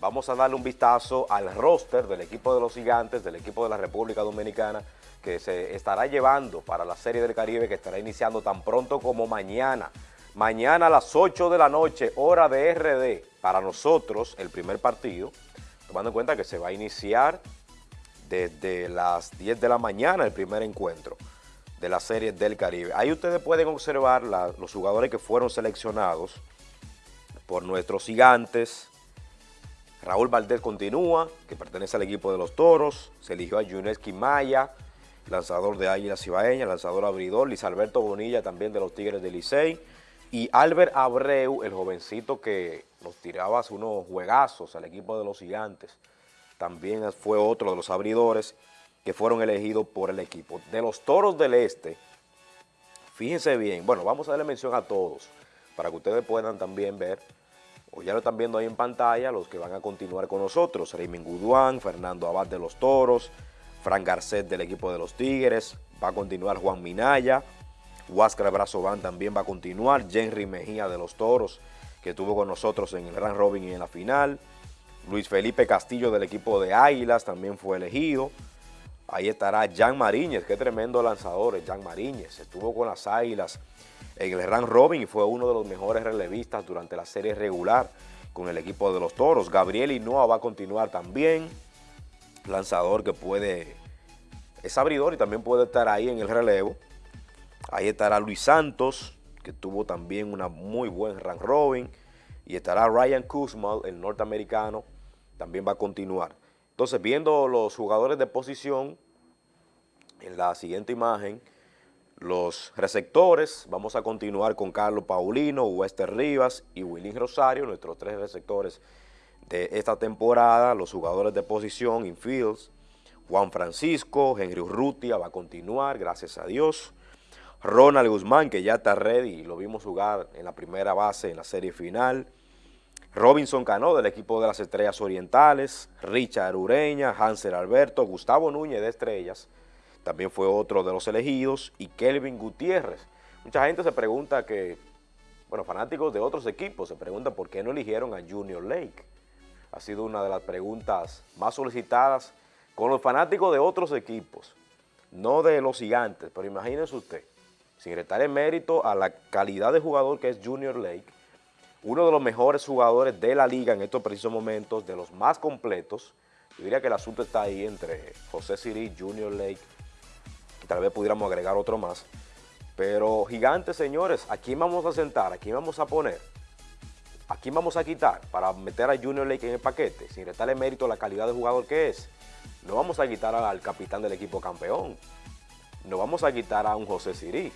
vamos a darle un vistazo al roster del equipo de los gigantes, del equipo de la República Dominicana, que se estará llevando para la Serie del Caribe, que estará iniciando tan pronto como mañana. Mañana a las 8 de la noche, hora de RD, para nosotros, el primer partido, tomando en cuenta que se va a iniciar desde las 10 de la mañana el primer encuentro de la Serie del Caribe. Ahí ustedes pueden observar los jugadores que fueron seleccionados por nuestros gigantes, Raúl Valdés continúa, que pertenece al equipo de los Toros. Se eligió a Yuneski Maya, lanzador de Águila Cibaeña, lanzador abridor. Luis Alberto Bonilla también de los Tigres de Licey. Y Albert Abreu, el jovencito que nos tiraba unos juegazos al equipo de los Gigantes. También fue otro de los abridores que fueron elegidos por el equipo. De los Toros del Este, fíjense bien, bueno, vamos a darle mención a todos para que ustedes puedan también ver o ya lo están viendo ahí en pantalla, los que van a continuar con nosotros, Raymond Guduán, Fernando Abad de los Toros, Frank Garcet del equipo de los Tigres, va a continuar Juan Minaya, Huáscar Brazován también va a continuar, Henry Mejía de los Toros, que estuvo con nosotros en el Grand Robin y en la final, Luis Felipe Castillo del equipo de Águilas también fue elegido, ahí estará Jan Mariñez, qué tremendo lanzador Jan Mariñez, estuvo con las Águilas en el Run Robin y fue uno de los mejores relevistas durante la serie regular con el equipo de los Toros. Gabriel Hinoa va a continuar también, lanzador que puede, es abridor y también puede estar ahí en el relevo. Ahí estará Luis Santos, que tuvo también una muy buen Run Robin, y estará Ryan Kuzma, el norteamericano, también va a continuar. Entonces, viendo los jugadores de posición, en la siguiente imagen, los receptores, vamos a continuar con Carlos Paulino, Wester Rivas y Willy Rosario, nuestros tres receptores de esta temporada, los jugadores de posición, infields, Juan Francisco, Henry Urrutia va a continuar, gracias a Dios, Ronald Guzmán, que ya está ready lo vimos jugar en la primera base en la serie final, Robinson Cano del equipo de las Estrellas Orientales, Richard Ureña, Hansel Alberto, Gustavo Núñez de Estrellas, también fue otro de los elegidos, y Kelvin Gutiérrez. Mucha gente se pregunta que, bueno, fanáticos de otros equipos se preguntan por qué no eligieron a Junior Lake. Ha sido una de las preguntas más solicitadas con los fanáticos de otros equipos, no de los gigantes, pero imagínense usted, sin restar el mérito a la calidad de jugador que es Junior Lake, uno de los mejores jugadores de la liga en estos precisos momentos, de los más completos, yo diría que el asunto está ahí entre José Siri, Junior Lake tal vez pudiéramos agregar otro más. Pero gigantes, señores, ¿a quién vamos a sentar? ¿A quién vamos a poner? ¿A quién vamos a quitar para meter a Junior Lake en el paquete? Sin restarle mérito a la calidad de jugador que es. No vamos a quitar al capitán del equipo campeón. No vamos a quitar a un José Sirí.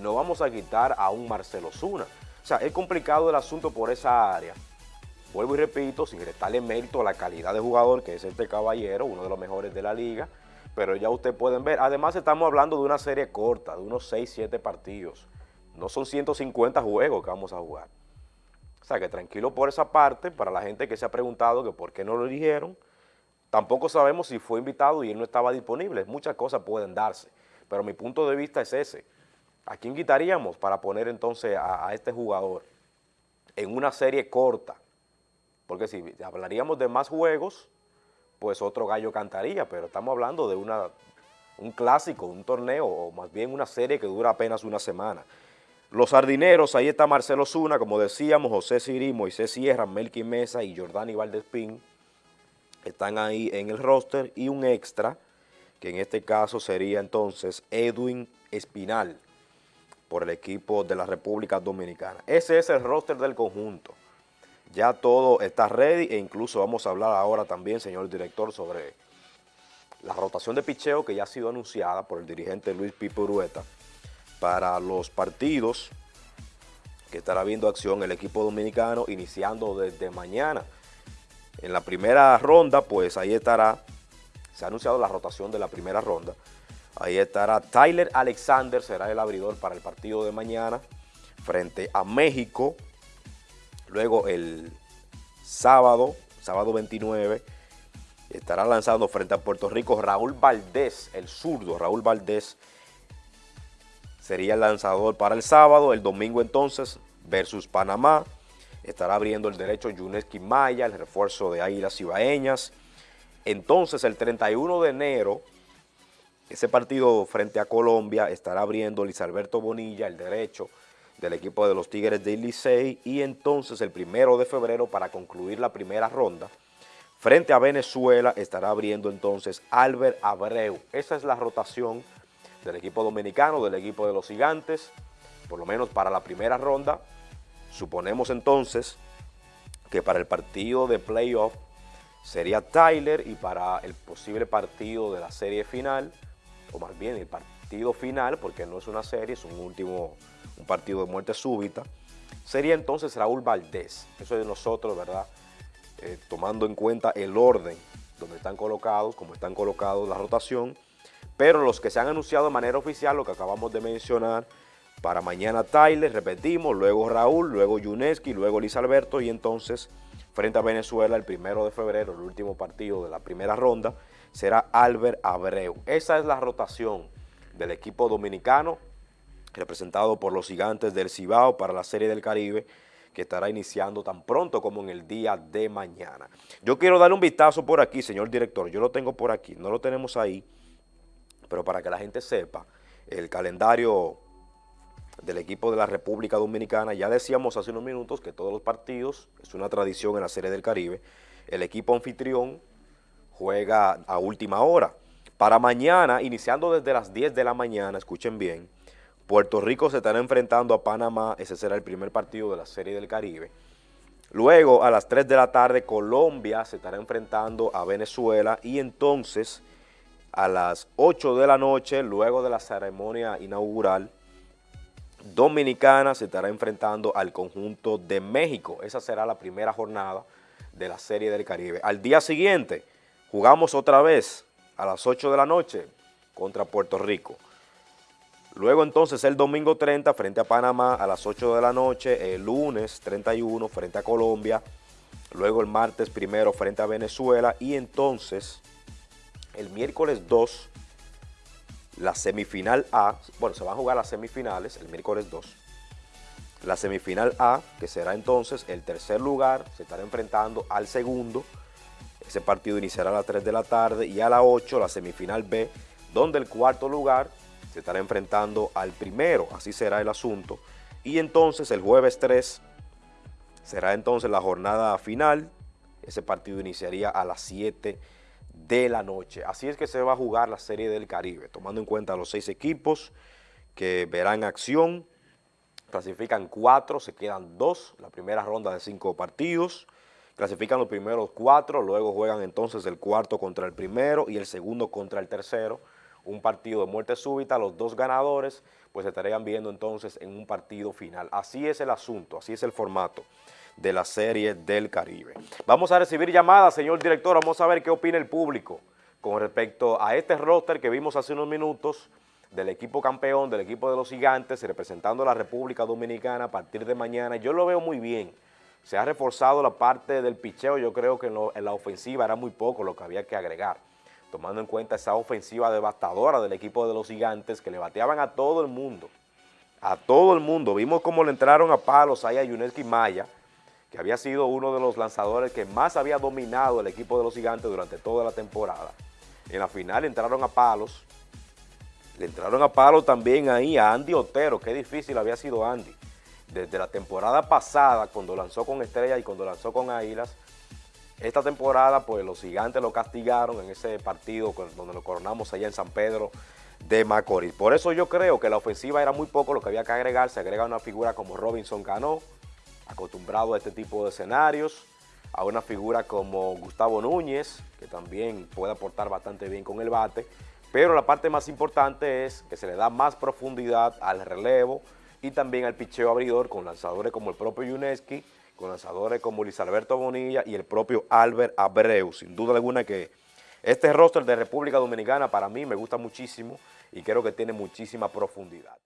No vamos a quitar a un Marcelo Zuna. O sea, es complicado el asunto por esa área. Vuelvo y repito, sin restarle mérito a la calidad de jugador que es este caballero, uno de los mejores de la liga, pero ya ustedes pueden ver. Además estamos hablando de una serie corta, de unos 6, 7 partidos. No son 150 juegos que vamos a jugar. O sea que tranquilo por esa parte, para la gente que se ha preguntado que por qué no lo eligieron, tampoco sabemos si fue invitado y él no estaba disponible. Muchas cosas pueden darse, pero mi punto de vista es ese. ¿A quién quitaríamos para poner entonces a, este jugador en una serie corta? Porque si hablaríamos de más juegos, pues otro gallo cantaría, pero estamos hablando de una, un clásico, un torneo, o más bien una serie que dura apenas una semana. Los sardineros, ahí está Marcelo Zuna, como decíamos, José Siri, Moisés Sierra, Melqui Mesa y Jordani Valdespín, están ahí en el roster, y un extra, que en este caso sería entonces Edwin Espinal, por el equipo de la República Dominicana. Ese es el roster del conjunto. Ya todo está ready e incluso vamos a hablar ahora también, señor director, sobre la rotación de picheo que ya ha sido anunciada por el dirigente Luis Pipo Urueta para los partidos que estará viendo acción el equipo dominicano iniciando desde mañana. En la primera ronda, pues ahí estará, se ha anunciado la rotación de la primera ronda. Ahí estará Tyler Alexander, será el abridor para el partido de mañana frente a México. Luego el sábado, sábado 29, estará lanzando frente a Puerto Rico Raúl Valdés, el zurdo Raúl Valdés, sería el lanzador para el sábado, el domingo entonces versus Panamá, estará abriendo el derecho Yuneski Maya, el refuerzo de Águilas Ibaeñas. Entonces, el 31 de enero, ese partido frente a Colombia estará abriendo Luis Alberto Bonilla, el derecho del equipo de los Tigres de Licey, y entonces el primero de febrero, para concluir la primera ronda, frente a Venezuela estará abriendo entonces Albert Abreu. Esa es la rotación del equipo dominicano, del equipo de los gigantes, por lo menos para la primera ronda. Suponemos entonces que para el partido de playoff sería Tyler y para el posible partido de la serie final, o más bien el partido final, porque no es una serie, es un último, un partido de muerte súbita, sería entonces Raúl Valdés. Eso es de nosotros, ¿verdad? Eh, tomando en cuenta el orden donde están colocados, como están colocados la rotación, pero los que se han anunciado de manera oficial, lo que acabamos de mencionar, para mañana Tyler, repetimos, luego Raúl, luego Yuneski, luego Luis Alberto y entonces frente a Venezuela el primero de febrero, el último partido de la primera ronda, será Albert Abreu. Esa es la rotación del equipo dominicano representado por los gigantes del Cibao para la Serie del Caribe que estará iniciando tan pronto como en el día de mañana. Yo quiero darle un vistazo por aquí, señor director, yo lo tengo por aquí, no lo tenemos ahí, pero para que la gente sepa, el calendario del equipo de la República Dominicana. Ya decíamos hace unos minutos que todos los partidos, es una tradición en la Serie del Caribe, el equipo anfitrión juega a última hora. Para mañana, iniciando desde las 10 de la mañana, escuchen bien, Puerto Rico se estará enfrentando a Panamá, ese será el primer partido de la Serie del Caribe. Luego, a las 3 de la tarde, Colombia se estará enfrentando a Venezuela y entonces a las 8 de la noche, luego de la ceremonia inaugural, Dominicana se estará enfrentando al conjunto de México. Esa será la primera jornada de la Serie del Caribe. Al día siguiente jugamos otra vez a las 8 de la noche contra Puerto Rico. Luego entonces el domingo 30 frente a Panamá a las 8 de la noche, el lunes 31 frente a Colombia, luego el martes primero frente a Venezuela y entonces el miércoles 2 la semifinal A, bueno, se van a jugar las semifinales el miércoles 2. La semifinal A, que será entonces el tercer lugar, se estará enfrentando al segundo. Ese partido iniciará a las 3 de la tarde y a las 8 la semifinal B, donde el cuarto lugar se estará enfrentando al primero. Así será el asunto. Y entonces el jueves 3 será entonces la jornada final. Ese partido iniciaría a las 7 de la noche. Así es que se va a jugar la Serie del Caribe, tomando en cuenta los seis equipos que verán acción. Clasifican cuatro, se quedan dos, la primera ronda de cinco partidos. Clasifican los primeros cuatro, luego juegan entonces el cuarto contra el primero y el segundo contra el tercero. Un partido de muerte súbita, los dos ganadores pues estarían viendo entonces en un partido final. Así es el asunto, así es el formato de la Serie del Caribe. Vamos a recibir llamadas, señor director, vamos a ver qué opina el público con respecto a este roster que vimos hace unos minutos del equipo campeón, del equipo de los gigantes, representando a la República Dominicana a partir de mañana. Yo lo veo muy bien. Se ha reforzado la parte del picheo, yo creo que en, la ofensiva era muy poco lo que había que agregar, tomando en cuenta esa ofensiva devastadora del equipo de los gigantes que le bateaban a todo el mundo, a todo el mundo. Vimos cómo le entraron a palos ahí a Yuneski Maya, que había sido uno de los lanzadores que más había dominado el equipo de los gigantes durante toda la temporada. En la final entraron a palos, le entraron a palos también ahí a Andy Otero, qué difícil había sido Andy. Desde la temporada pasada, cuando lanzó con Estrella y cuando lanzó con Águilas, esta temporada pues los gigantes lo castigaron en ese partido donde lo coronamos allá en San Pedro de Macorís. Por eso yo creo que la ofensiva era muy poco lo que había que agregar, se agrega una figura como Robinson Cano, acostumbrado a este tipo de escenarios, a una figura como Gustavo Núñez, que también puede aportar bastante bien con el bate, pero la parte más importante es que se le da más profundidad al relevo y también al picheo abridor con lanzadores como el propio Yuneski, con lanzadores como Luis Alberto Bonilla y el propio Albert Abreu. Sin duda alguna que este roster de República Dominicana para mí me gusta muchísimo y creo que tiene muchísima profundidad.